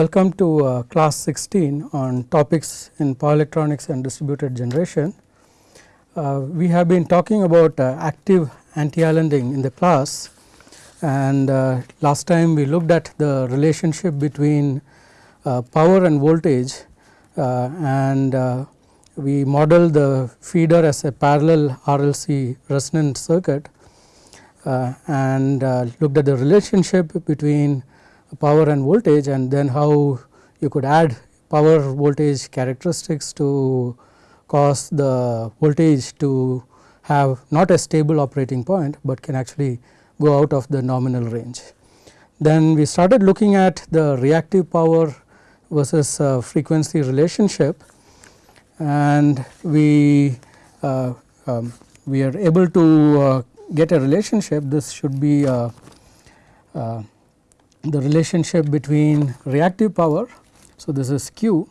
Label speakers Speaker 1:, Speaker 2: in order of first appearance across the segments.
Speaker 1: welcome to uh, class 16 on topics in power electronics and distributed generation. Uh, we have been talking about uh, active anti-islanding in the class and uh, last time we looked at the relationship between uh, power and voltage uh, and we modeled the feeder as a parallel RLC resonant circuit and looked at the relationship between power and voltage and then how you could add power voltage characteristics to cause the voltage to have not a stable operating point, but can actually go out of the nominal range. Then we started looking at the reactive power versus uh, frequency relationship and we uh, um, we are able to uh, get a relationship this should be uh, uh, the relationship between reactive power. So, this is Q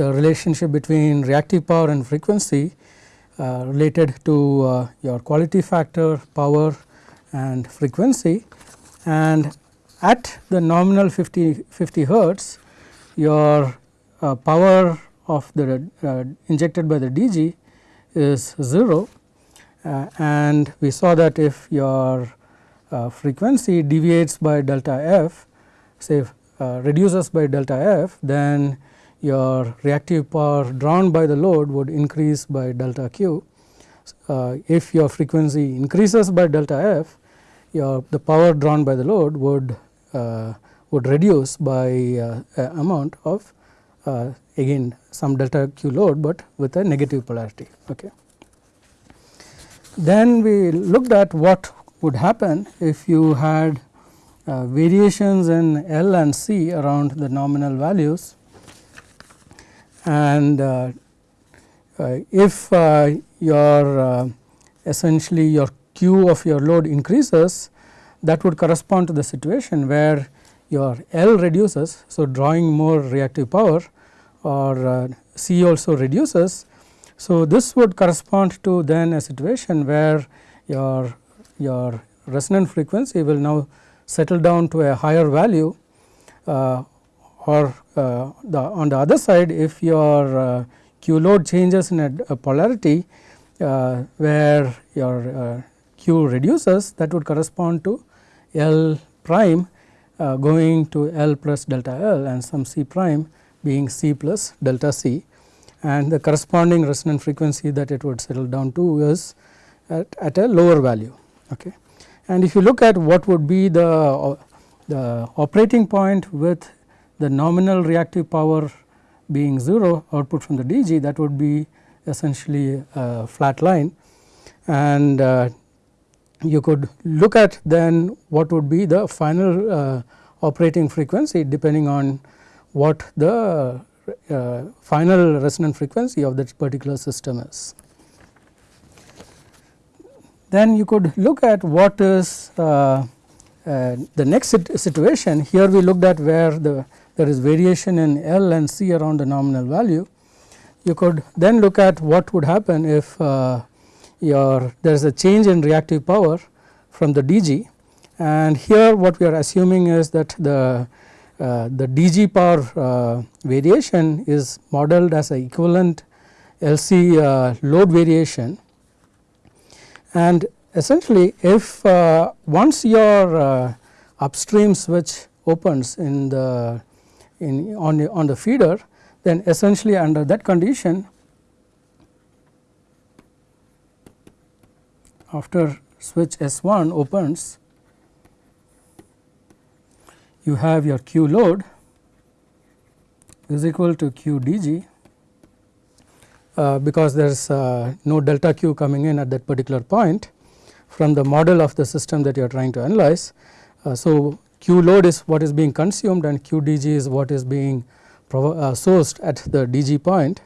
Speaker 1: the relationship between reactive power and frequency uh, related to uh, your quality factor, power and frequency and at the nominal 50, 50 hertz your uh, power of the uh, injected by the DG is 0 uh, and we saw that if your uh, frequency deviates by delta f say uh, reduces by delta f then your reactive power drawn by the load would increase by delta q. Uh, if your frequency increases by delta f your the power drawn by the load would uh, would reduce by uh, amount of again some delta q load, but with a negative polarity. Okay. Then we looked at what would happen if you had uh, variations in L and C around the nominal values and uh, uh, if uh, your uh, essentially your Q of your load increases that would correspond to the situation where your L reduces. So, drawing more reactive power or uh, C also reduces so, this would correspond to then a situation where your, your resonant frequency will now settle down to a higher value uh, or uh, the on the other side if your uh, Q load changes in a, a polarity uh, where your uh, Q reduces that would correspond to L prime uh, going to L plus delta L and some C prime being C plus delta C and the corresponding resonant frequency that it would settle down to is at, at a lower value. Okay. And if you look at what would be the, the operating point with the nominal reactive power being 0 output from the DG that would be essentially a flat line and uh, you could look at then what would be the final uh, operating frequency depending on what the uh, final resonant frequency of that particular system is. Then you could look at what is uh, uh, the next situation here we looked at where the there is variation in L and C around the nominal value. You could then look at what would happen if uh, your there is a change in reactive power from the DG and here what we are assuming is that the the DG power uh, variation is modeled as a equivalent LC uh, load variation. And essentially if once your upstream switch opens in the in on the, on the feeder then essentially under that condition after switch S1 opens you have your Q load is equal to Q dg uh, because there is uh, no delta Q coming in at that particular point from the model of the system that you are trying to analyze. Uh, so, Q load is what is being consumed and Q dg is what is being uh, sourced at the dg point.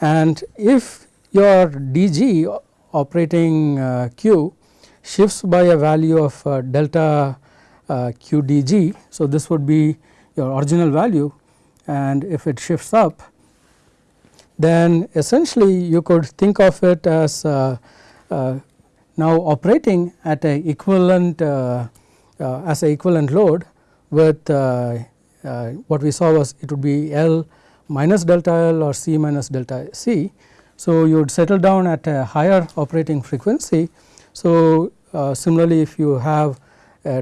Speaker 1: and if your dg operating uh, Q shifts by a value of uh, delta QDG. So, this would be your original value and if it shifts up then essentially you could think of it as uh, uh, now operating at a equivalent uh, uh, as a equivalent load with uh, uh, what we saw was it would be L minus delta L or C minus delta C. So, you would settle down at a higher operating frequency. So, uh, similarly if you have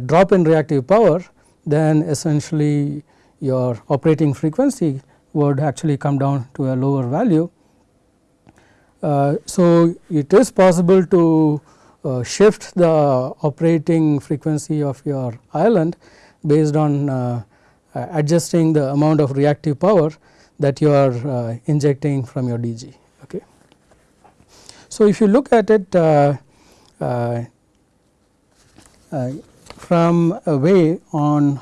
Speaker 1: drop in reactive power then essentially your operating frequency would actually come down to a lower value. Uh, so, it is possible to uh, shift the operating frequency of your island based on uh, adjusting the amount of reactive power that you are uh, injecting from your DG. Okay. So, if you look at it uh, uh, from a way on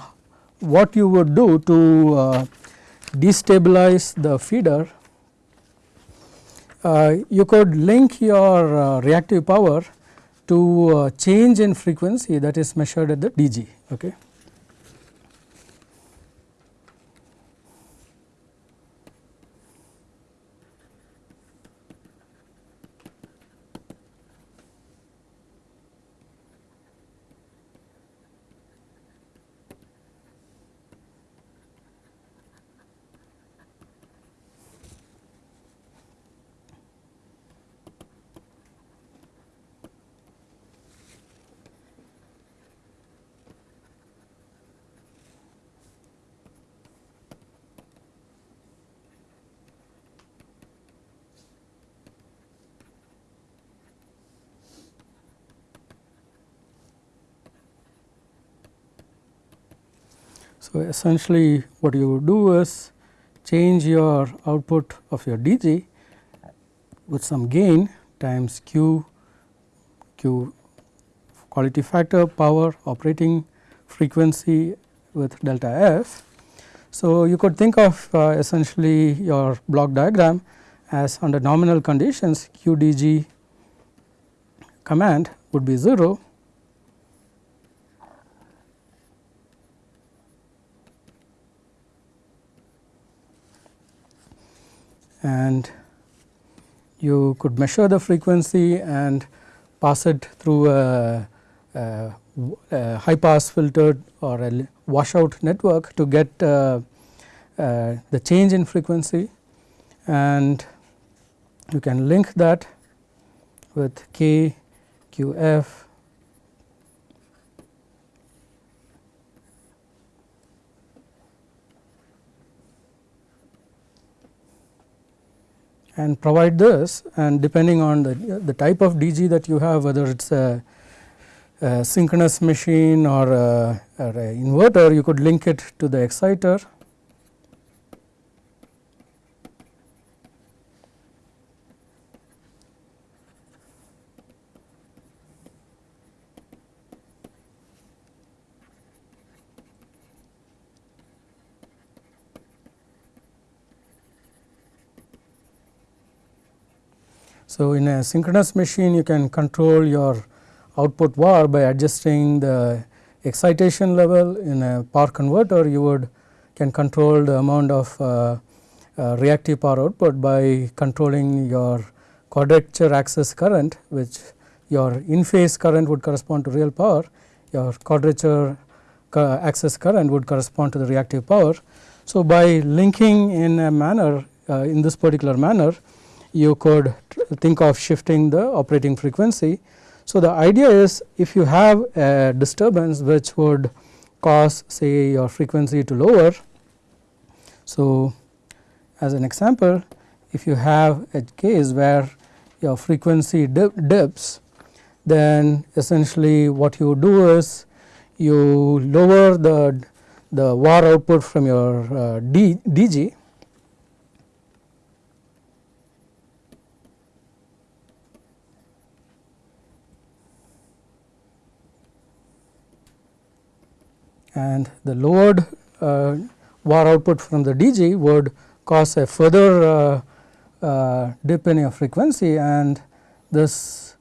Speaker 1: what you would do to uh, destabilize the feeder, uh, you could link your uh, reactive power to uh, change in frequency that is measured at the DG. Okay. Essentially what you do is change your output of your DG with some gain times Q, Q quality factor, power, operating frequency with delta F. So, you could think of uh, essentially your block diagram as under nominal conditions Q DG command would be 0 and you could measure the frequency and pass it through a, a, a high pass filter or a washout network to get uh, uh, the change in frequency. And you can link that with k q f and provide this and depending on the, the type of DG that you have whether it is a, a, synchronous machine or a, or a inverter you could link it to the exciter So, in a synchronous machine you can control your output VAR by adjusting the excitation level in a power converter you would can control the amount of uh, uh, reactive power output by controlling your quadrature axis current which your in phase current would correspond to real power your quadrature axis current would correspond to the reactive power. So, by linking in a manner uh, in this particular manner you could think of shifting the operating frequency. So, the idea is if you have a disturbance which would cause say your frequency to lower. So, as an example if you have a case where your frequency dip, dips then essentially what you do is you lower the the VAR output from your uh, D, DG and the lowered uh, VAR output from the DG would cause a further uh, uh, dip in your frequency and this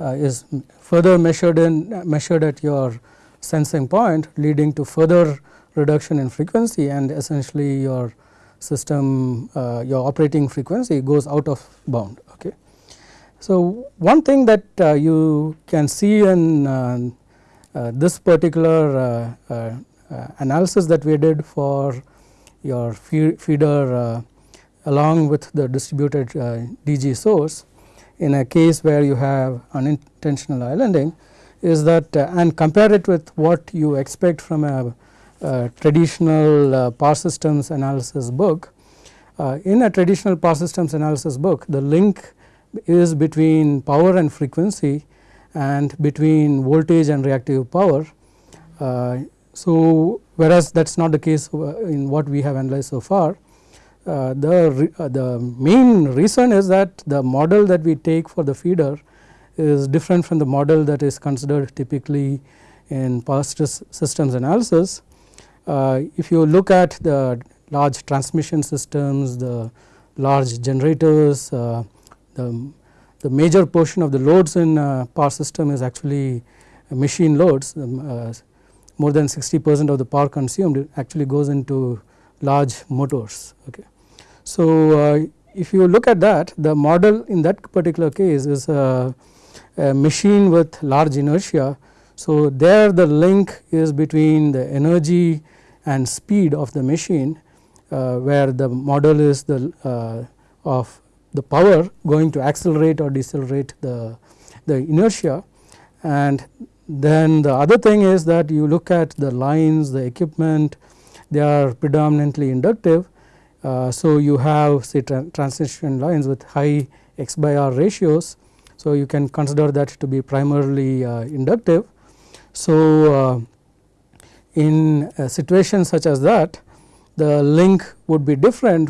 Speaker 1: is further measured in measured at your sensing point leading to further reduction in frequency and essentially your system uh, your operating frequency goes out of bound. Okay. So, one thing that uh, you can see in uh, uh, this particular uh, analysis that we did for your feeder along with the distributed DG source in a case where you have unintentional islanding is that uh, and compare it with what you expect from a, traditional uh, power systems analysis book. Uh, in a traditional power systems analysis book the link is between power and frequency and between voltage and reactive power. Uh, so, whereas that is not the case uh, in what we have analyzed so far. Uh, the, the main reason is that the model that we take for the feeder is different from the model that is considered typically in power systems analysis. Uh, if you look at the large transmission systems, the large generators, uh, the, the major portion of the loads in uh, power system is actually machine loads. Um, uh, more than 60 percent of the power consumed actually goes into large motors. Okay. So, uh, if you look at that the model in that particular case is a a machine with large inertia. So, there the link is between the energy and speed of the machine uh, where the model is the uh, of the power going to accelerate or decelerate the, the inertia and then the other thing is that you look at the lines the equipment they are predominantly inductive. Uh, so, you have say tra transmission lines with high x by r ratios so, you can consider that to be primarily uh, inductive. So, uh, in a situation such as that the link would be different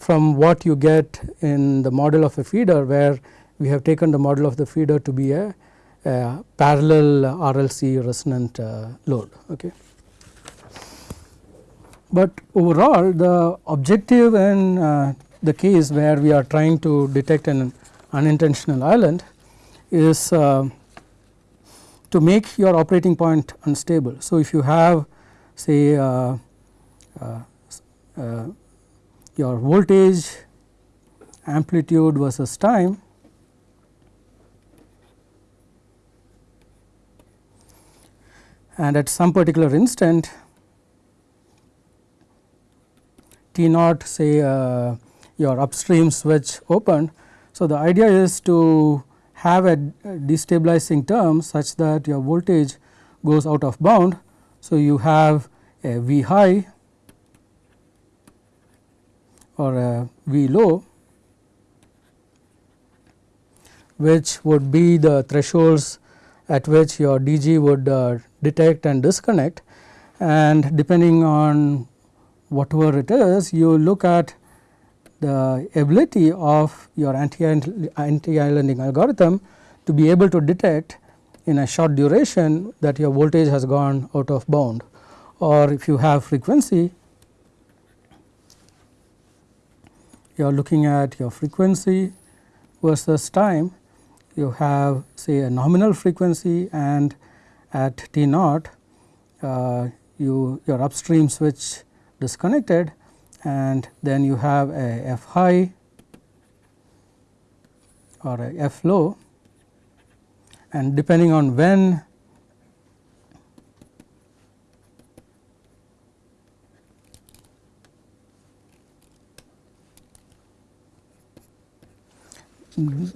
Speaker 1: from what you get in the model of a feeder where we have taken the model of the feeder to be a, a parallel RLC resonant uh, load. Okay. But overall the objective in uh, the case where we are trying to detect an unintentional island is uh, to make your operating point unstable. So, if you have say uh, uh, uh your voltage amplitude versus time and at some particular instant T naught say uh, your upstream switch opened so, the idea is to have a destabilizing term such that your voltage goes out of bound. So, you have a V high or a V low which would be the thresholds at which your DG would uh, detect and disconnect. And depending on whatever it is you look at the ability of your anti-islanding algorithm to be able to detect in a short duration that your voltage has gone out of bound. Or if you have frequency you are looking at your frequency versus time you have say a nominal frequency and at T naught uh, you your upstream switch disconnected and then you have a f high or a f low. And depending on when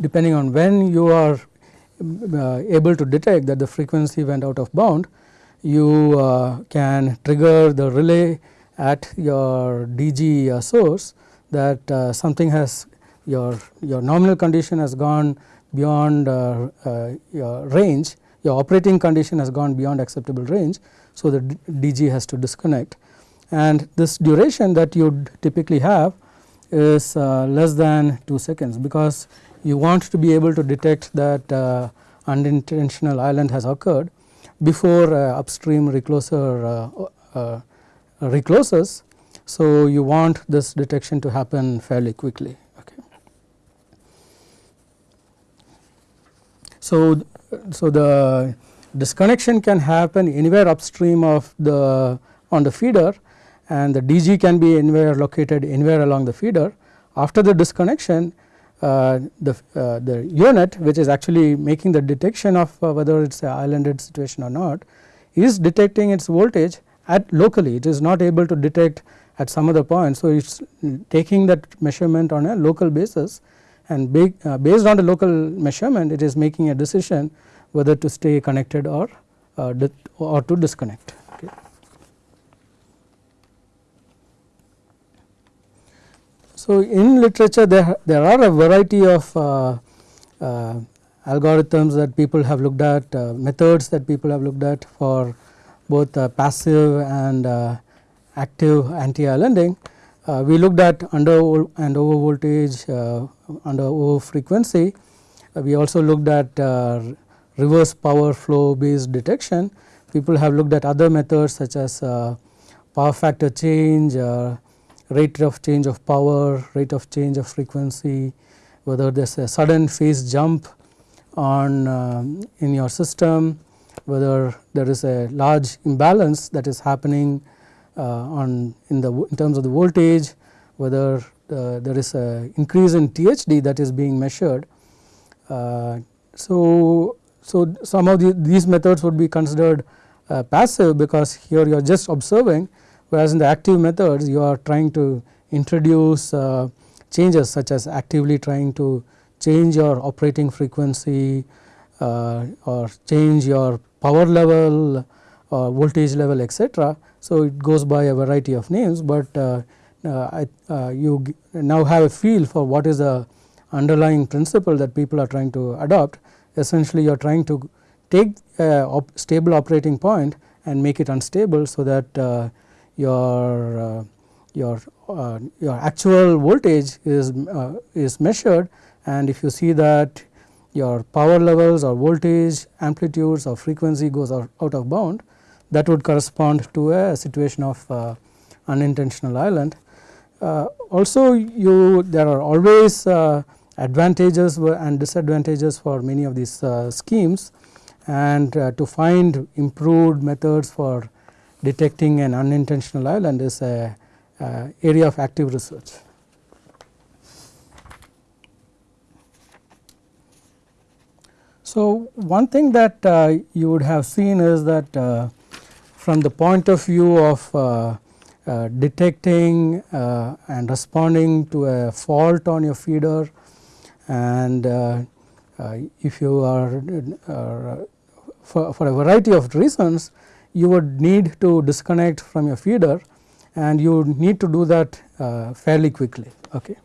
Speaker 1: depending on when you are uh, able to detect that the frequency went out of bound you uh, can trigger the relay at your DG uh, source that uh, something has your your nominal condition has gone beyond uh, your range your operating condition has gone beyond acceptable range. So, the DG has to disconnect and this duration that you would typically have is uh, less than 2 seconds because you want to be able to detect that uh, unintentional island has occurred before uh, upstream recloser recloses. So, you want this detection to happen fairly quickly. Okay. So, so the disconnection can happen anywhere upstream of the on the feeder and the DG can be anywhere located anywhere along the feeder. After the disconnection uh, the, uh, the unit which is actually making the detection of uh, whether it is a islanded situation or not is detecting its voltage at locally it is not able to detect at some other point. So, it is taking that measurement on a local basis and based on the local measurement it is making a decision whether to stay connected or or to disconnect. So, in literature there, there are a variety of uh, uh, algorithms that people have looked at, uh, methods that people have looked at for both uh, passive and uh, active anti-islanding. Uh, we looked at under and over voltage, under over frequency. we also looked at reverse power flow based detection. People have looked at other methods such as power factor change, rate of change of power, rate of change of frequency, whether there is a sudden phase jump on uh, in your system, whether there is a large imbalance that is happening uh, on in the in terms of the voltage, whether uh, there is a increase in THD that is being measured. Uh, so, so some of the, these methods would be considered uh, passive because here you are just observing whereas in the active methods you are trying to introduce uh, changes such as actively trying to change your operating frequency uh, or change your power level or voltage level etc. So, it goes by a variety of names, but uh, uh, uh you now have a feel for what is the underlying principle that people are trying to adopt. Essentially you are trying to take a op stable operating point and make it unstable so that uh, your uh, your uh, your actual voltage is uh, is measured and if you see that your power levels or voltage amplitudes or frequency goes out, out of bound that would correspond to a situation of uh, unintentional island. Uh, also you there are always uh, advantages and disadvantages for many of these schemes and to find improved methods for detecting an unintentional island is a, a area of active research. So, one thing that uh, you would have seen is that uh, from the point of view of uh, uh detecting uh, and responding to a fault on your feeder and uh, if you are for, for a variety of reasons you would need to disconnect from your feeder and you need to do that uh, fairly quickly. Okay.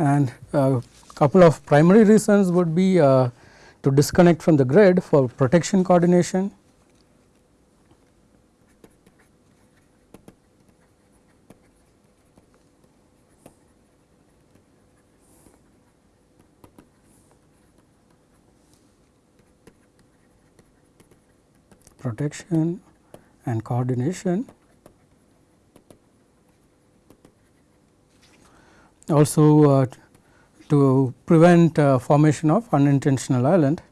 Speaker 1: and uh, couple of primary reasons would be uh, to disconnect from the grid for protection coordination. protection and coordination. Also uh, to prevent uh, formation of unintentional island.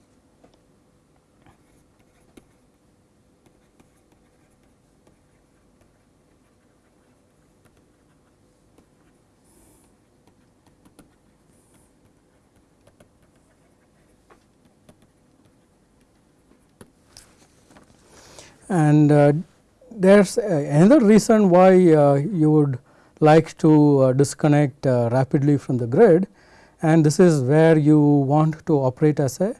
Speaker 1: And uh, there is another reason why uh, you would like to uh, disconnect uh, rapidly from the grid and this is where you want to operate as a,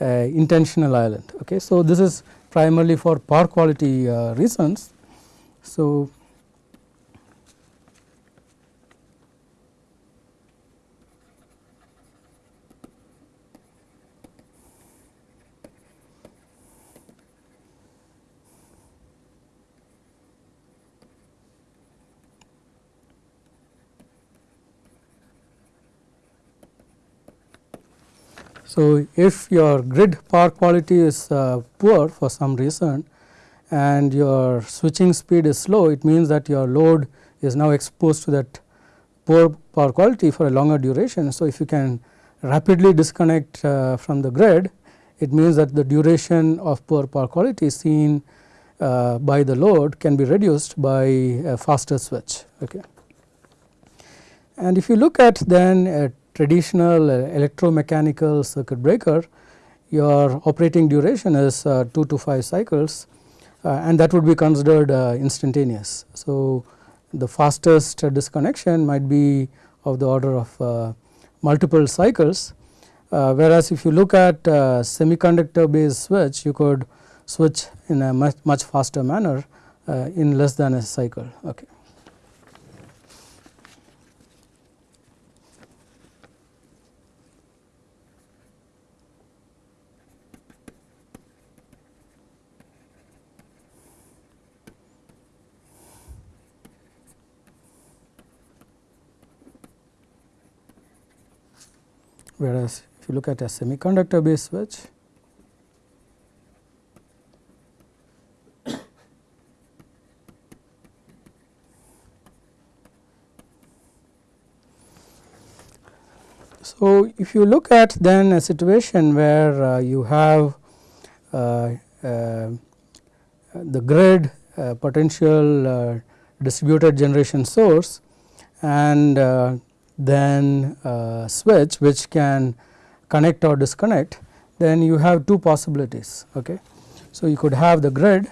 Speaker 1: intentional island. Okay. So, this is primarily for power quality uh, reasons. So, So, if your grid power quality is uh, poor for some reason and your switching speed is slow, it means that your load is now exposed to that poor power quality for a longer duration. So, if you can rapidly disconnect uh, from the grid, it means that the duration of poor power quality seen uh, by the load can be reduced by a faster switch. Okay. And if you look at then a traditional uh, electromechanical circuit breaker, your operating duration is uh, 2 to 5 cycles uh, and that would be considered uh, instantaneous. So, the fastest disconnection might be of the order of uh, multiple cycles, uh, whereas if you look at semiconductor based switch, you could switch in a much, much faster manner in less than a cycle. Okay. Whereas if you look at a semiconductor based switch So, if you look at then a situation where uh, you have uh, uh, the grid uh, potential uh, distributed generation source and uh, then uh, switch which can connect or disconnect then you have two possibilities. Okay. So, you could have the grid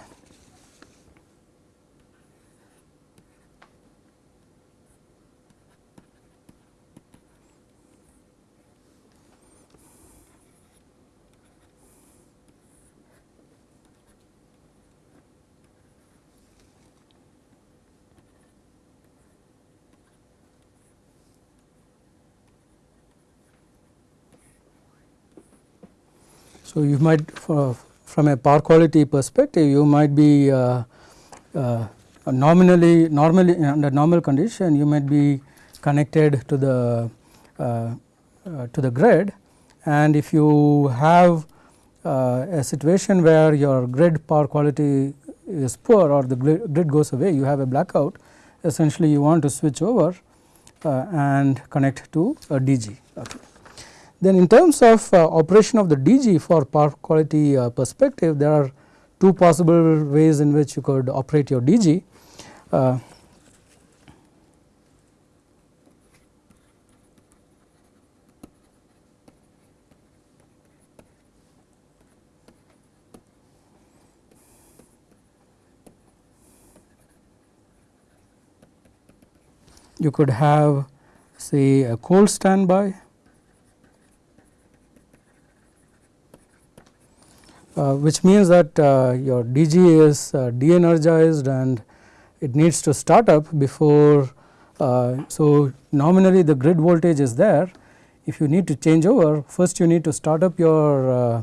Speaker 1: So, you might from a power quality perspective you might be uh, uh, nominally normally under normal condition you might be connected to the uh, uh to the grid and if you have uh, a situation where your grid power quality is poor or the grid goes away you have a blackout essentially you want to switch over uh, and connect to a DG. Okay. Then in terms of uh, operation of the DG for power quality uh, perspective, there are two possible ways in which you could operate your DG. Uh, you could have say a cold standby which means that uh, your DG is uh, de-energized and it needs to start up before. Uh, so, nominally the grid voltage is there. If you need to change over first you need to start up your uh,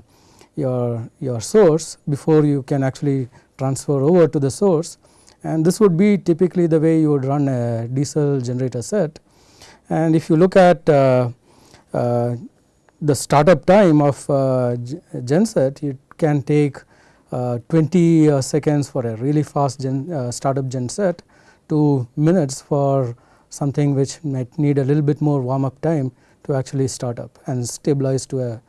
Speaker 1: your your source before you can actually transfer over to the source and this would be typically the way you would run a diesel generator set. And if you look at uh, the startup time of uh, genset it can take uh, 20 uh, seconds for a really fast gen, uh, startup genset to minutes for something which might need a little bit more warm up time to actually start up and stabilize to a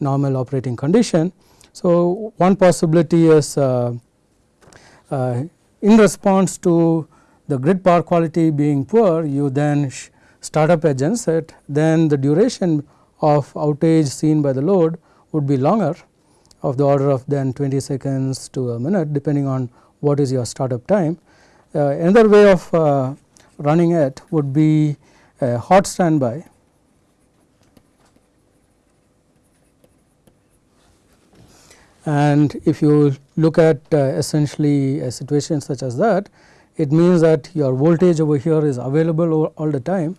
Speaker 1: normal operating condition. So, one possibility is uh, uh, in response to the grid power quality being poor you then start up a genset then the duration of outage seen by the load would be longer of the order of then 20 seconds to a minute depending on what is your startup time. Uh, another way of uh, running it would be a hot standby and if you look at uh, essentially a situation such as that it means that your voltage over here is available all, all the time.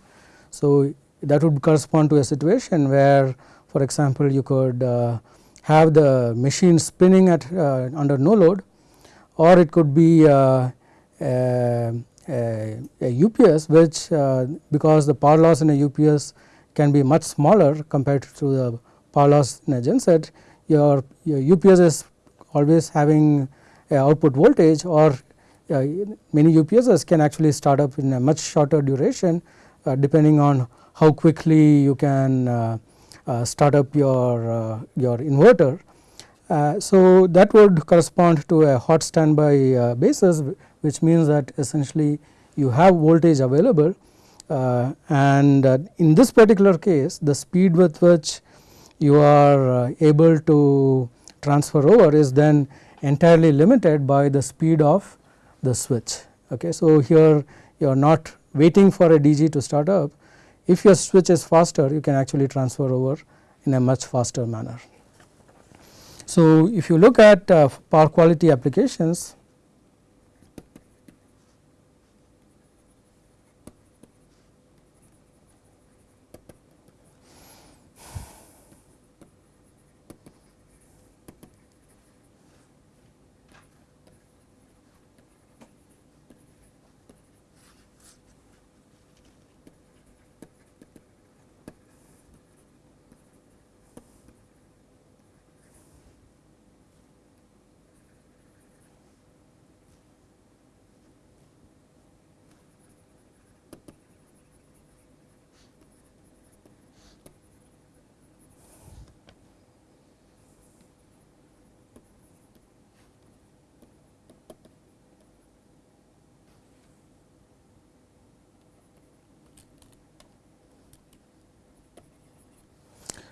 Speaker 1: So, that would correspond to a situation where for example, you could uh, have the machine spinning at uh, under no load or it could be uh, a, a, UPS which uh, because the power loss in a UPS can be much smaller compared to the power loss in a genset your, your UPS is always having output voltage or uh, many UPSs can actually start up in a much shorter duration uh, depending on how quickly you can uh, uh, start up your, uh, your inverter. so, that would correspond to a hot standby basis which means that essentially you have voltage available and in this particular case the speed with which you are able to transfer over is then entirely limited by the speed of the switch. Okay. So, here you are not waiting for a DG to start up. If your switch is faster you can actually transfer over in a much faster manner. So, if you look at uh, power quality applications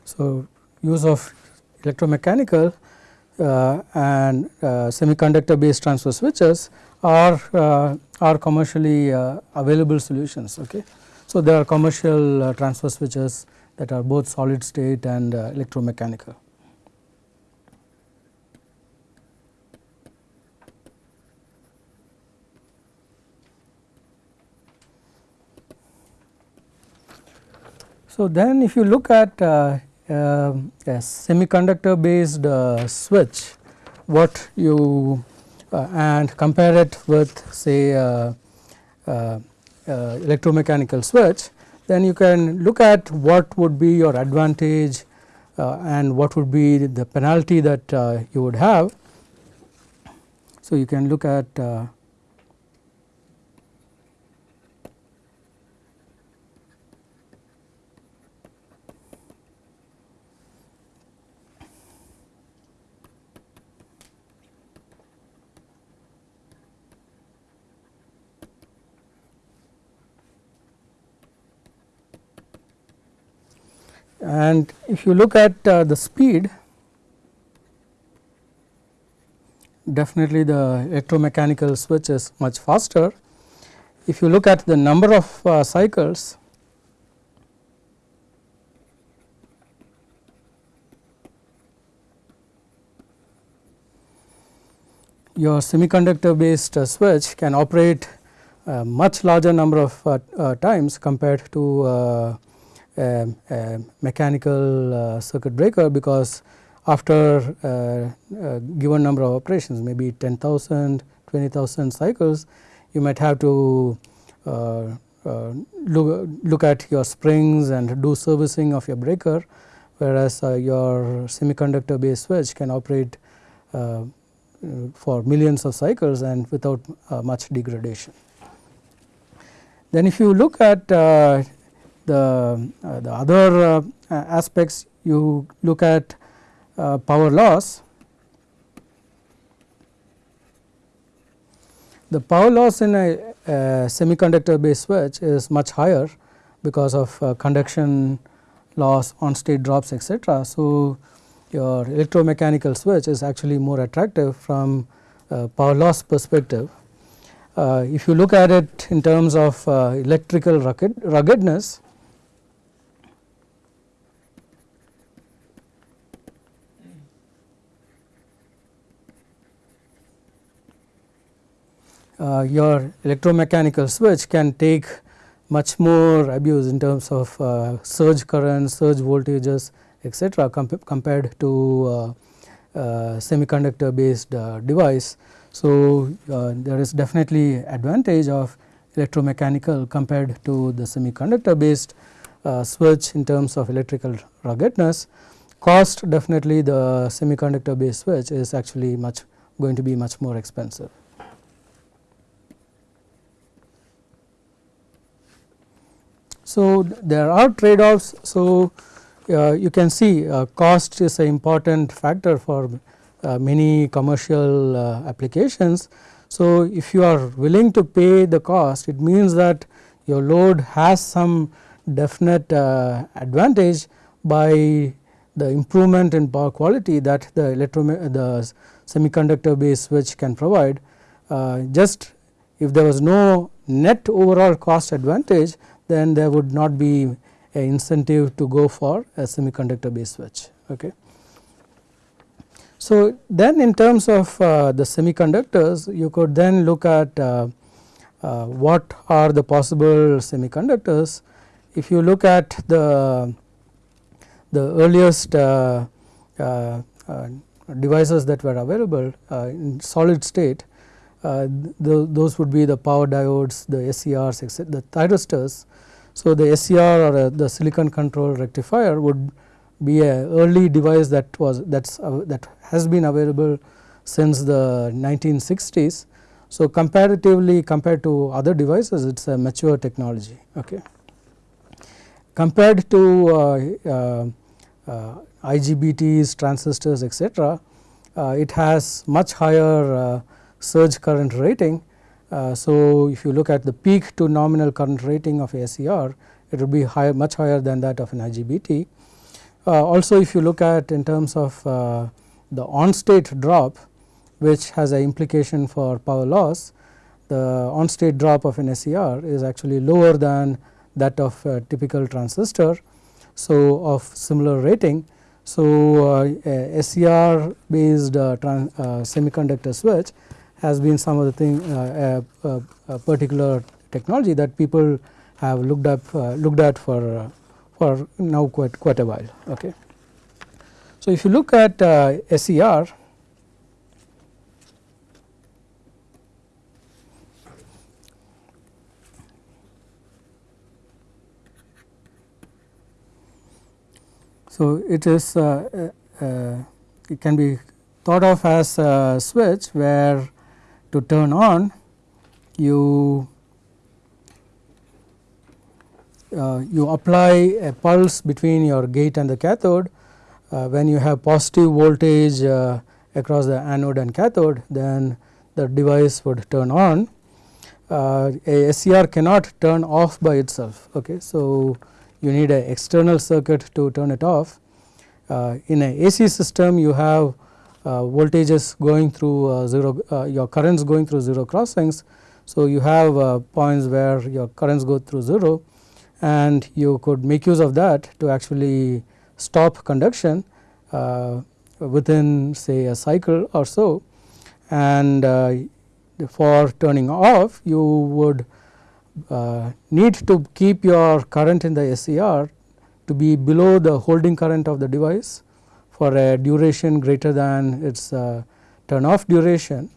Speaker 1: So, use of electromechanical uh, and uh, semiconductor based transfer switches are uh, are commercially uh, available solutions. Okay. So, there are commercial uh, transfer switches that are both solid state and uh, electromechanical. So, then if you look at semiconductor based uh, switch what you uh, and compare it with say electromechanical switch then you can look at what would be your advantage uh, and what would be the penalty that uh, you would have. So, you can look at uh, and if you look at uh, the speed definitely the electromechanical switch is much faster. If you look at the number of uh, cycles your semiconductor based uh, switch can operate a much larger number of uh, uh, times compared to uh, mechanical uh, circuit breaker because after uh, a given number of operations maybe 10,000, 20,000 cycles you might have to uh, uh, look, look at your springs and do servicing of your breaker whereas uh, your semiconductor based switch can operate uh, for millions of cycles and without much degradation. Then if you look at uh, the the other uh, aspects you look at uh, power loss. The power loss in a, a semiconductor based switch is much higher because of uh, conduction loss on state drops etc. So, your electromechanical switch is actually more attractive from power loss perspective. Uh, if you look at it in terms of uh, electrical rugged, ruggedness, uh, your electromechanical switch can take much more abuse in terms of uh, surge currents, surge voltages etc. Comp compared to uh, uh semiconductor based uh, device. So, there is definitely advantage of electromechanical compared to the semiconductor based switch in terms of electrical ruggedness. Cost definitely the semiconductor based switch is actually much going to be much more expensive. So, there are trade offs. So, uh, you can see uh, cost is an important factor for uh, many commercial uh, applications. So, if you are willing to pay the cost it means that your load has some definite uh, advantage by the improvement in power quality that the electro the semiconductor based switch can provide. Uh, just if there was no net overall cost advantage then there would not be a incentive to go for a semiconductor based switch. Okay. So, then in terms of uh, the semiconductors you could then look at uh, uh, what are the possible semiconductors. If you look at the, the earliest uh, uh, uh, devices that were available in solid state those would be the power diodes, the SCRs, the thyristors. So, the SCR or the silicon control rectifier would be a early device that was that's uh, that has been available since the 1960s. So, comparatively compared to other devices it is a mature technology. Okay. Compared to uh, uh, uh IGBTs, transistors etc., uh, it has much higher uh, surge current rating. So, if you look at the peak to nominal current rating of SCR it will be much higher than that of an IGBT. also if you look at in terms of the on state drop which has an implication for power loss, the on state drop of an SCR is actually lower than that of a typical transistor. So, of similar rating. So, uh, SCR based uh, uh, semiconductor switch has been some of the thing uh, a, a, particular technology that people have looked up uh, looked at for uh, for now quite quite a while. Okay. So, if you look at SCR So, it is uh, uh, uh, it can be thought of as a switch where to turn on you uh, you apply a pulse between your gate and the cathode. Uh, when you have positive voltage uh, across the anode and cathode then the device would turn on. A SCR cannot turn off by itself okay? So you need an external circuit to turn it off. Uh, in an AC system you have uh, voltages going through uh, 0 uh, your currents going through 0 crossings. So, you have uh, points where your currents go through 0 and you could make use of that to actually stop conduction uh, within say a cycle or so and for turning off you would uh, need to keep your current in the SCR to be below the holding current of the device for a duration greater than its uh, turn off duration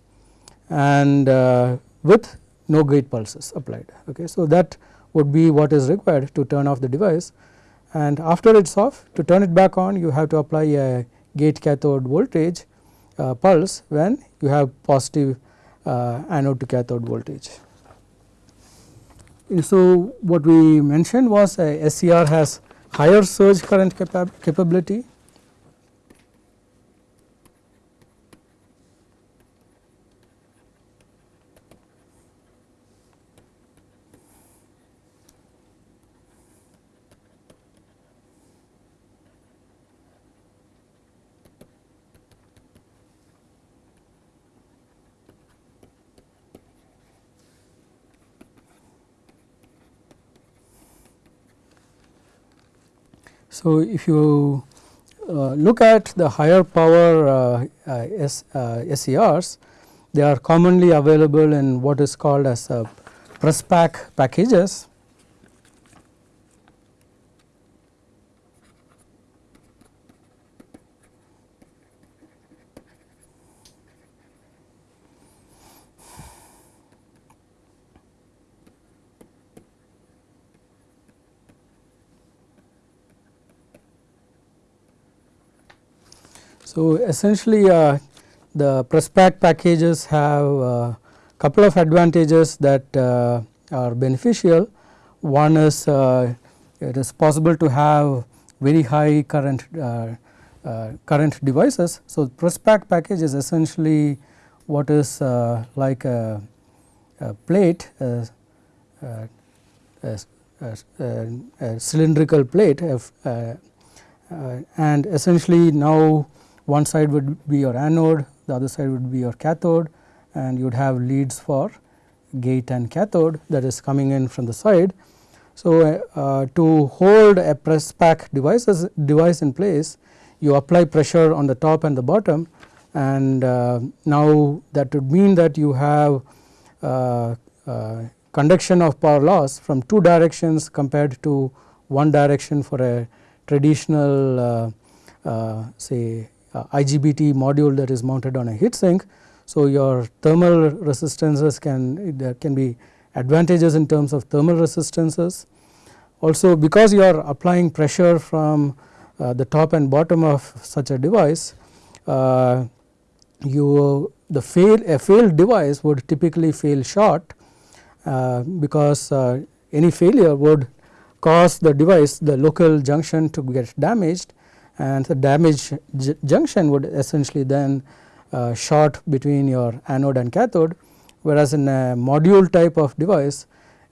Speaker 1: and uh, with no gate pulses applied. Okay. So, that would be what is required to turn off the device and after it is off to turn it back on you have to apply a gate cathode voltage uh, pulse when you have positive uh, anode to cathode voltage. So, what we mentioned was a SCR has higher surge current capa capability So, if you uh, look at the higher power uh, uh, S, SCRs, they are commonly available in what is called as press pack packages So, essentially uh, the press pack packages have a couple of advantages that uh, are beneficial. One is uh, it is possible to have very high current uh, uh, current devices. So, press pack package is essentially what is uh, like a, a plate a, a, a, cylindrical plate uh, and essentially now one side would be your anode the other side would be your cathode and you would have leads for gate and cathode that is coming in from the side. So, uh, to hold a press pack devices device in place you apply pressure on the top and the bottom and uh, now that would mean that you have uh, uh conduction of power loss from two directions compared to one direction for a traditional uh, uh, say IGBT module that is mounted on a heat sink. So, your thermal resistances can there can be advantages in terms of thermal resistances. Also because you are applying pressure from uh, the top and bottom of such a device, uh, you the fail a failed device would typically fail short uh, because uh, any failure would cause the device the local junction to get damaged and the damaged junction would essentially then uh, short between your anode and cathode whereas in a module type of device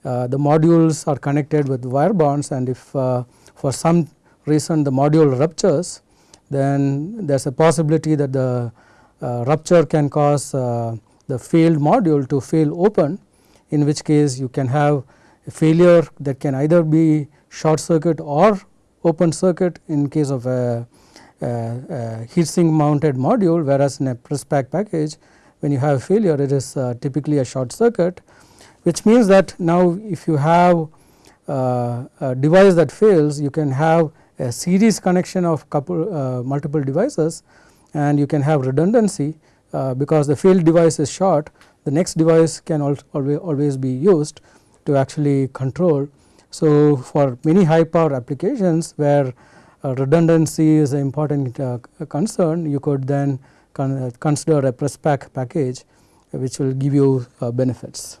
Speaker 1: uh, the modules are connected with wire bonds and if uh, for some reason the module ruptures then there is a possibility that the uh, rupture can cause uh, the failed module to fail open in which case you can have a failure that can either be short circuit or open circuit in case of a, a, a heat sink mounted module whereas in a press pack package when you have failure it is uh, typically a short circuit which means that now if you have uh, a device that fails you can have a series connection of couple uh, multiple devices and you can have redundancy uh, because the failed device is short the next device can always, always be used to actually control so, for many high power applications where uh, redundancy is an important uh, concern, you could then uh, consider a press pack package which will give you benefits.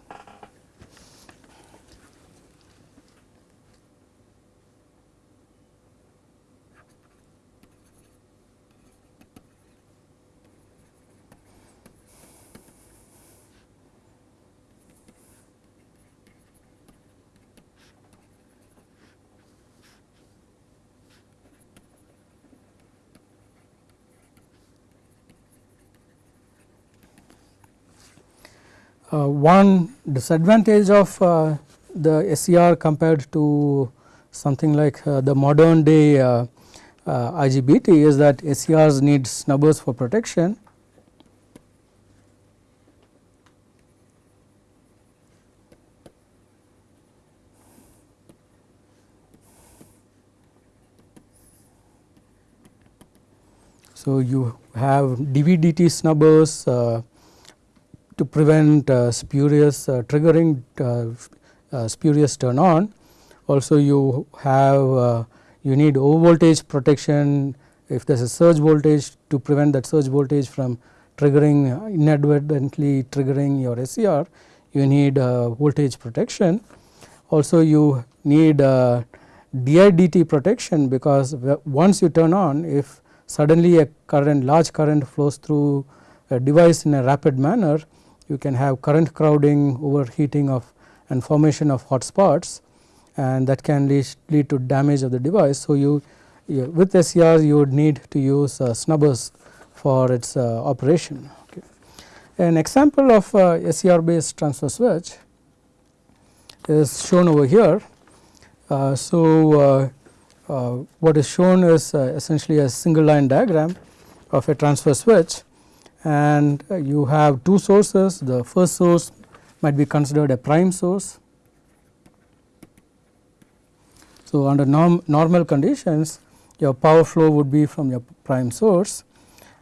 Speaker 1: One disadvantage of uh, the SCR compared to something like uh, the modern day IGBT is that SCRs need snubbers for protection. So, you have DVDT snubbers uh, to prevent uh, spurious uh, triggering uh, spurious turn on. Also you have you need over voltage protection if there is a surge voltage to prevent that surge voltage from triggering inadvertently triggering your SCR you need voltage protection. Also you need DIDT protection because once you turn on if suddenly a current large current flows through a device in a rapid manner you can have current crowding overheating of and formation of hot spots and that can lead, lead to damage of the device. So, you, you with SCR you would need to use uh, snubbers for its uh, operation. Okay. An example of uh, SCR based transfer switch is shown over here. Uh, so, uh, uh, what is shown is essentially a single line diagram of a transfer switch and you have two sources. The first source might be considered a prime source. So, under norm, normal conditions your power flow would be from your prime source.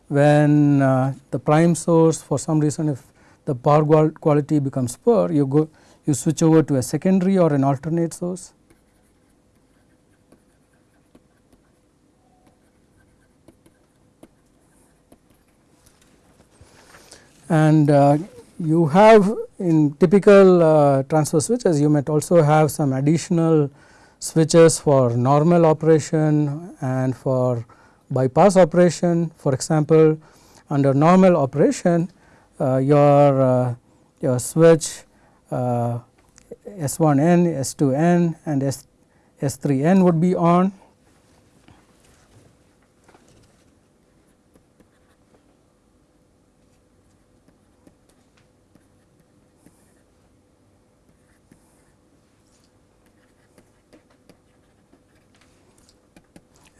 Speaker 1: When uh, the prime source for some reason if the power quality becomes poor you go you switch over to a secondary or an alternate source and uh, you have in typical uh, transfer switches you might also have some additional switches for normal operation and for bypass operation. For example, under normal operation uh, your uh, your switch uh, S1n, S2n and S, S3n would be on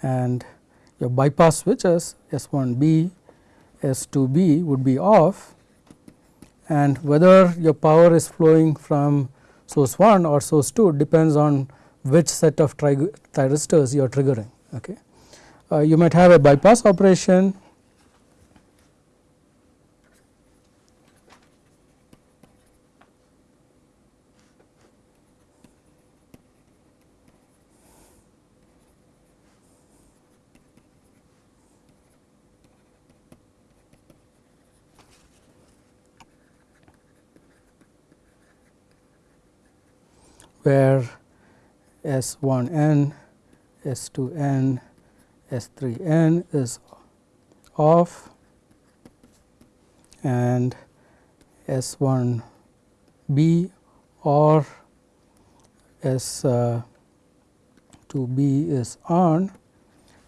Speaker 1: and your bypass switches S1b, S2b would be off and whether your power is flowing from source 1 or source 2 depends on which set of thyristors you are triggering. Okay. Uh, you might have a bypass operation where S1n, S2n, S3n is off and S1b or S2b is on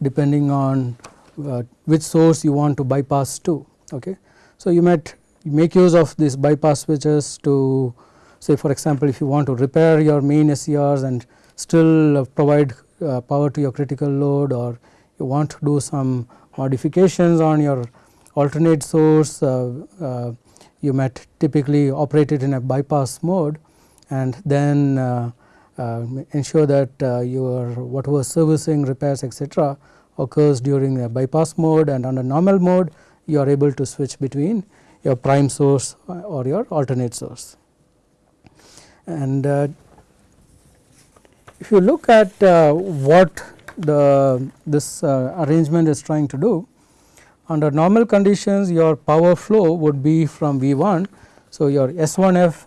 Speaker 1: depending on uh, which source you want to bypass to. Okay. So, you might make use of these bypass switches to say for example, if you want to repair your main SCRs and still provide uh, power to your critical load or you want to do some modifications on your alternate source, uh, uh, you might typically operate it in a bypass mode and then uh, uh, ensure that uh, your whatever servicing repairs etc., occurs during a bypass mode and under normal mode you are able to switch between your prime source or your alternate source. And uh, if you look at uh, what the this uh, arrangement is trying to do, under normal conditions your power flow would be from V 1. So, your S1F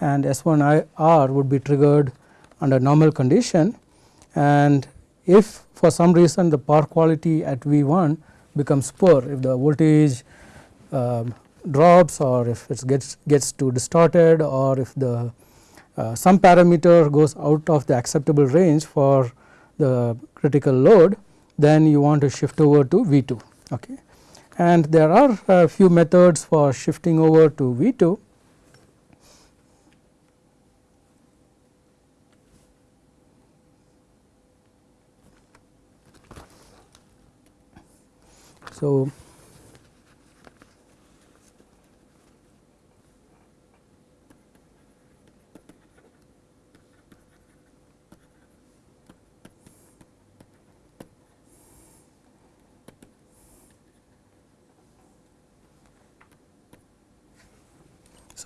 Speaker 1: and S1R would be triggered under normal condition and if for some reason the power quality at V 1 becomes poor, if the voltage uh, drops or if it gets gets too distorted or if the uh, some parameter goes out of the acceptable range for the critical load then you want to shift over to V 2. Okay. And there are a few methods for shifting over to V 2. So,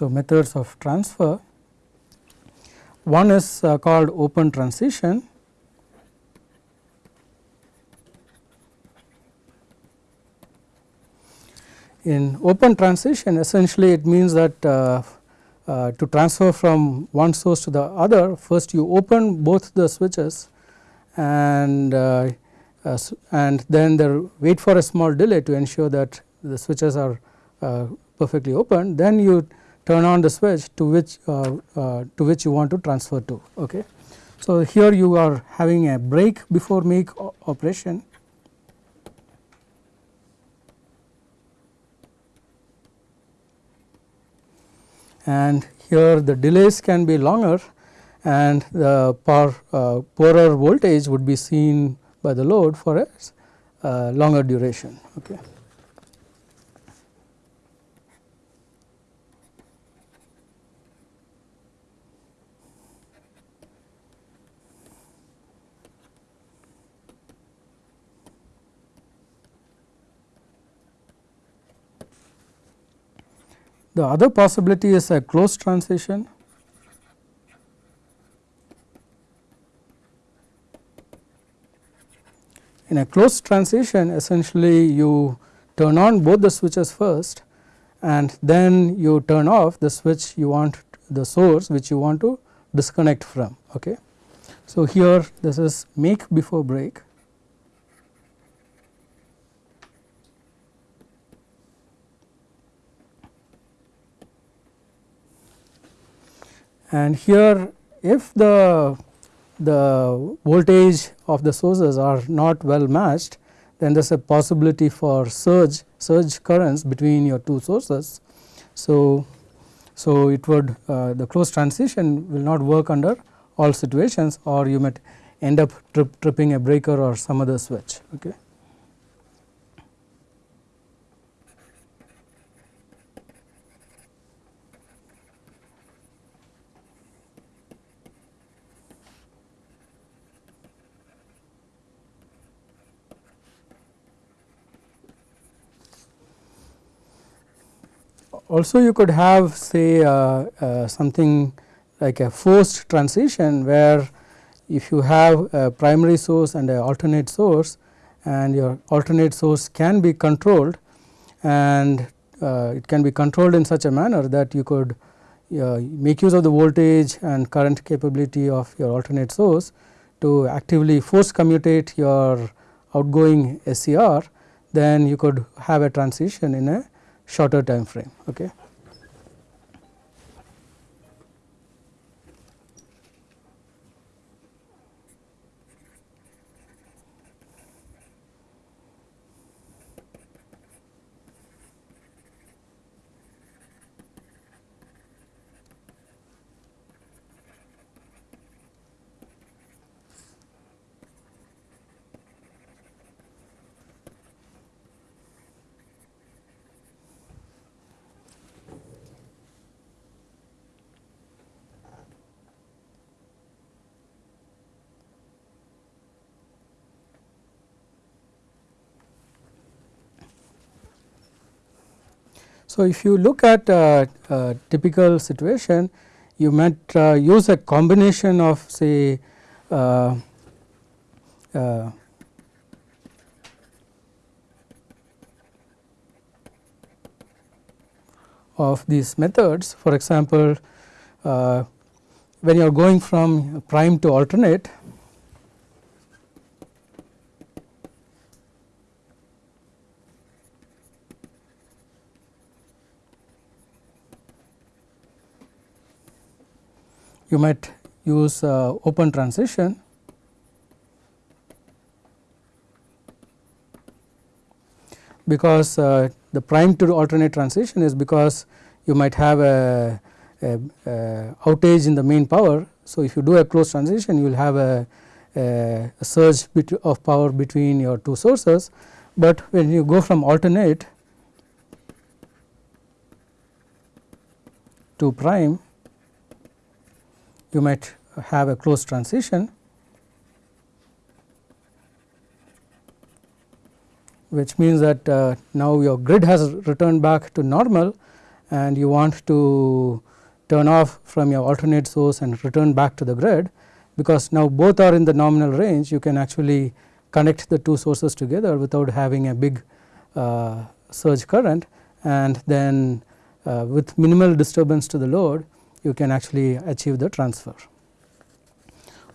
Speaker 1: So, methods of transfer. One is uh, called open transition. In open transition essentially it means that uh, uh, to transfer from one source to the other first you open both the switches and uh, uh and then there wait for a small delay to ensure that the switches are uh, perfectly open. Then you turn on the switch to which uh, uh, to which you want to transfer to. Okay. So, here you are having a break before make operation and here the delays can be longer and the power uh, poorer voltage would be seen by the load for a uh, longer duration. Okay. The other possibility is a closed transition. In a closed transition essentially you turn on both the switches first and then you turn off the switch you want the source which you want to disconnect from. Okay. So, here this is make before break and here if the the voltage of the sources are not well matched then there is a possibility for surge surge currents between your two sources. So, so it would uh, the closed transition will not work under all situations or you might end up trip, tripping a breaker or some other switch. Okay. Also you could have say uh, uh, something like a forced transition where if you have a primary source and an alternate source and your alternate source can be controlled and uh, it can be controlled in such a manner that you could uh, make use of the voltage and current capability of your alternate source to actively force commutate your outgoing SCR then you could have a transition in a shorter time frame. Okay. So, if you look at a, typical situation you might uh, use a combination of say uh, uh, of these methods. For example, uh, when you are going from prime to alternate you might use uh, open transition because uh, the prime to alternate transition is because you might have a, a, a, outage in the main power. So, if you do a closed transition you will have a, a surge of power between your two sources, but when you go from alternate to prime you might have a closed transition which means that uh, now your grid has returned back to normal and you want to turn off from your alternate source and return back to the grid because now both are in the nominal range. You can actually connect the two sources together without having a big uh, surge current. And then uh, with minimal disturbance to the load you can actually achieve the transfer.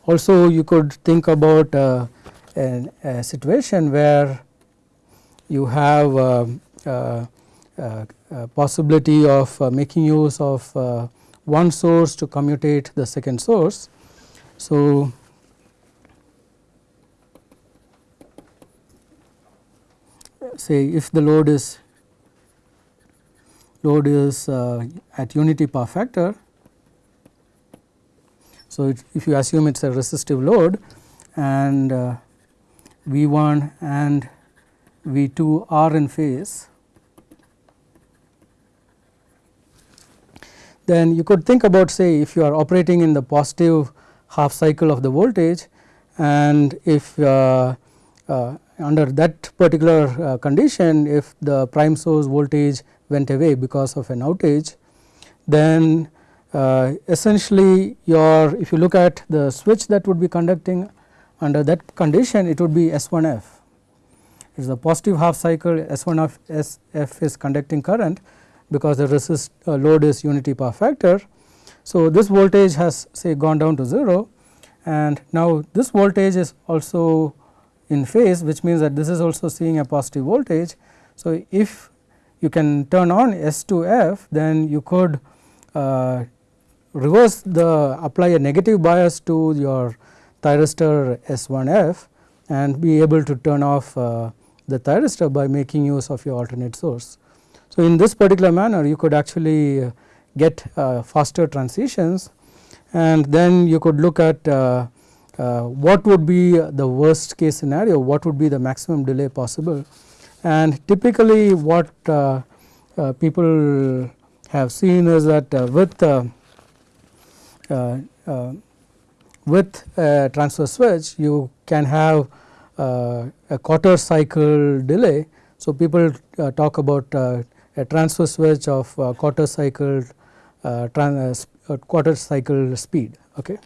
Speaker 1: Also you could think about uh, a, a, situation where you have uh, uh, uh possibility of uh, making use of uh, one source to commutate the second source. So, say if the load is load is at unity power factor so, if you assume it is a resistive load and uh, V 1 and V 2 are in phase, then you could think about say if you are operating in the positive half cycle of the voltage and if uh, uh, under that particular uh, condition if the prime source voltage went away because of an outage then essentially your if you look at the switch that would be conducting under that condition it would be S1F it is a positive half cycle S1 of SF is conducting current because the resist uh, load is unity power factor. So, this voltage has say gone down to 0 and now this voltage is also in phase which means that this is also seeing a positive voltage. So, if you can turn on S2F then you could uh, reverse the apply a negative bias to your thyristor S1F and be able to turn off uh, the thyristor by making use of your alternate source. So, in this particular manner you could actually get uh, faster transitions and then you could look at uh, uh, what would be the worst case scenario, what would be the maximum delay possible and typically what uh, uh, people have seen is that uh, with with a transfer switch you can have uh, a quarter cycle delay. So, people uh, talk about uh, a transfer switch of quarter cycle quarter cycle speed. Okay.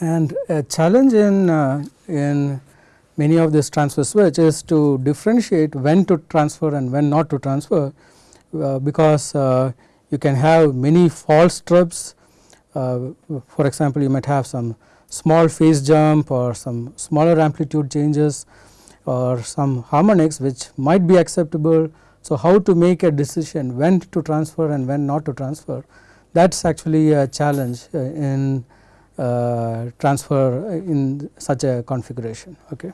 Speaker 1: And a challenge in, uh, in many of these transfer switch is to differentiate when to transfer and when not to transfer, uh, because uh, you can have many false trips. Uh, for example, you might have some small phase jump or some smaller amplitude changes or some harmonics which might be acceptable. So, how to make a decision when to transfer and when not to transfer that is actually a challenge uh, in transfer in such a configuration. Okay.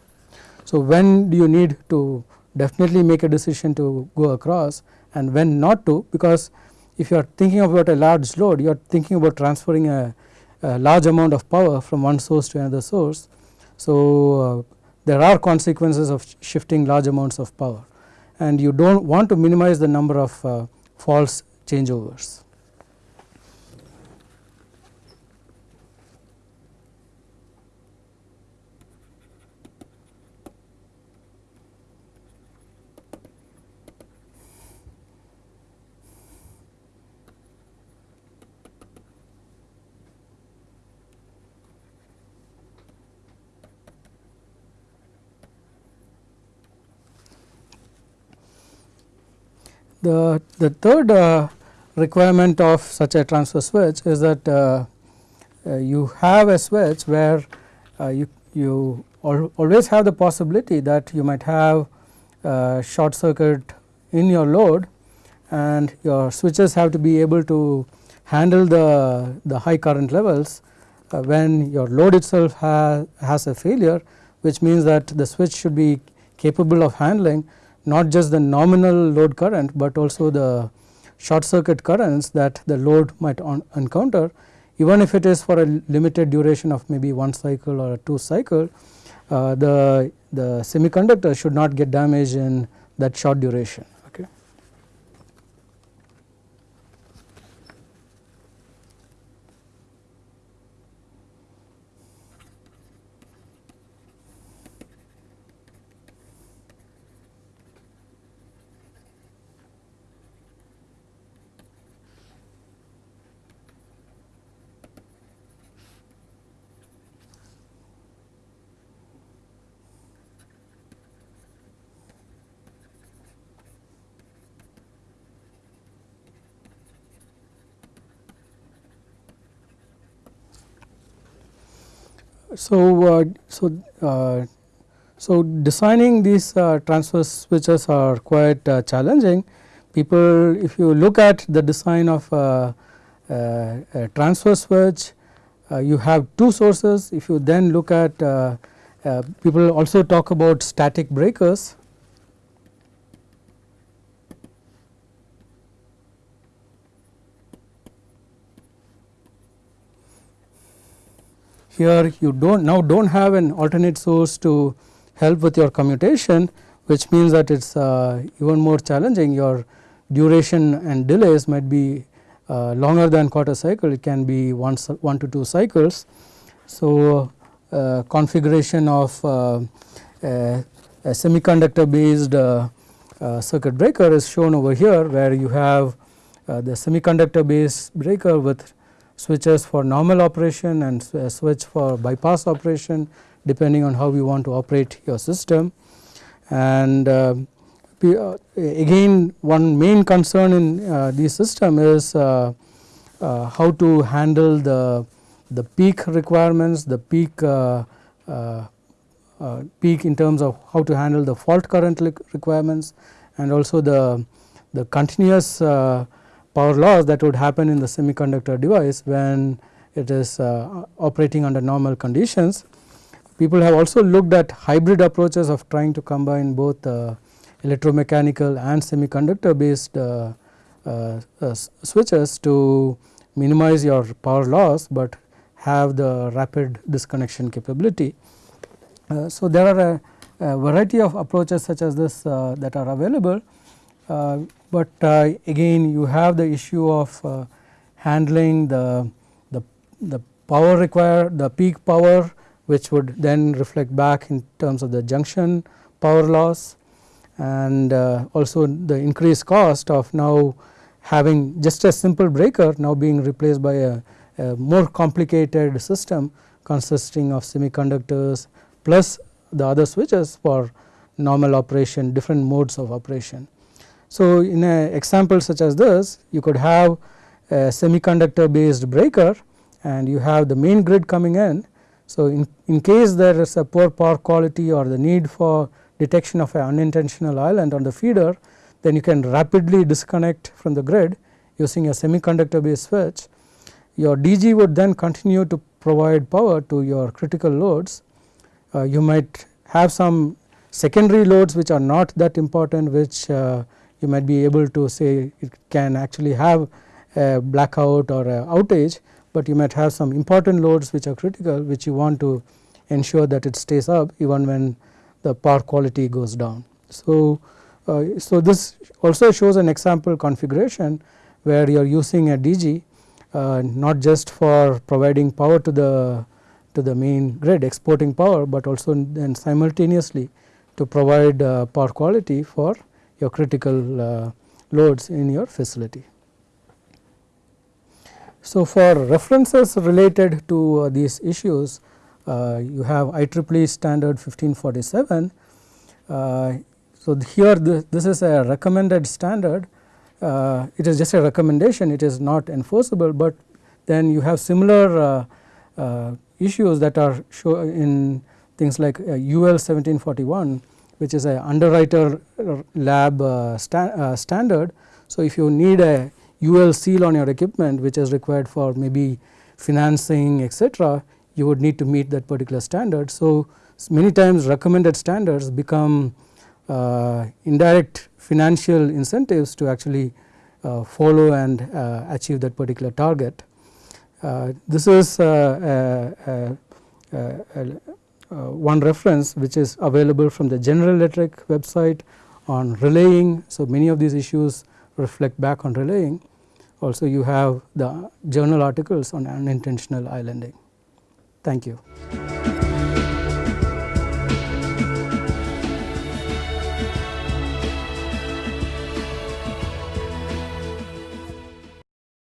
Speaker 1: So, when do you need to definitely make a decision to go across and when not to because if you are thinking about a large load you are thinking about transferring a, a large amount of power from one source to another source. So, uh, there are consequences of shifting large amounts of power and you do not want to minimize the number of uh, false changeovers. The, the third uh, requirement of such a transfer switch is that uh, uh, you have a switch where uh, you, you al always have the possibility that you might have short circuit in your load and your switches have to be able to handle the, the high current levels uh, when your load itself ha has a failure which means that the switch should be capable of handling not just the nominal load current, but also the short circuit currents that the load might encounter even if it is for a limited duration of maybe one cycle or two cycle uh, the, the semiconductor should not get damaged in that short duration. So, uh, so, uh, so designing these uh, transfer switches are quite challenging. People if you look at the design of a transfer switch you have two sources. If you then look at people also talk about static breakers here you do not now do not have an alternate source to help with your commutation which means that it is uh, even more challenging your duration and delays might be uh, longer than quarter cycle it can be one, one to two cycles. So, uh, configuration of uh, a, a, semiconductor based uh, uh, circuit breaker is shown over here where you have the semiconductor based breaker with switches for normal operation and a switch for bypass operation depending on how you want to operate your system. And uh, uh, again one main concern in uh, the system is uh, uh, how to handle the, the peak requirements, the peak peak in terms of how to handle the fault current requirements and also the, the continuous power loss that would happen in the semiconductor device when it is uh, operating under normal conditions. People have also looked at hybrid approaches of trying to combine both uh, electromechanical and semiconductor based uh, uh, uh switches to minimize your power loss, but have the rapid disconnection capability. Uh, so, there are a, a, variety of approaches such as this that are available but uh, again you have the issue of uh, handling the, the, the power required the peak power which would then reflect back in terms of the junction power loss and uh, also the increased cost of now having just a simple breaker now being replaced by a, a more complicated system consisting of semiconductors plus the other switches for normal operation different modes of operation. So, in an example such as this you could have a semiconductor based breaker and you have the main grid coming in. So, in, in case there is a poor power quality or the need for detection of an unintentional island on the feeder then you can rapidly disconnect from the grid using a semiconductor based switch. Your DG would then continue to provide power to your critical loads. Uh, you might have some secondary loads which are not that important which uh, you might be able to say it can actually have a blackout or a outage, but you might have some important loads which are critical which you want to ensure that it stays up even when the power quality goes down. So, uh, so this also shows an example configuration where you are using a DG uh, not just for providing power to the to the main grid exporting power, but also then simultaneously to provide uh, power quality for your critical uh, loads in your facility. So, for references related to uh, these issues uh, you have IEEE standard 1547. Uh, so, here this, this, is a recommended standard uh, it is just a recommendation it is not enforceable, but then you have similar uh, issues that are show in things like UL 1741 which is a underwriter lab uh, sta uh, standard. So, if you need a UL seal on your equipment which is required for maybe financing etc., you would need to meet that particular standard. So, many times recommended standards become uh, indirect financial incentives to actually uh, follow and uh, achieve that particular target. Uh, this is a, a, a, Uh, one reference which is available from the General Electric website on relaying. So, many of these issues reflect back on relaying. Also you have the journal articles on unintentional islanding. Thank you.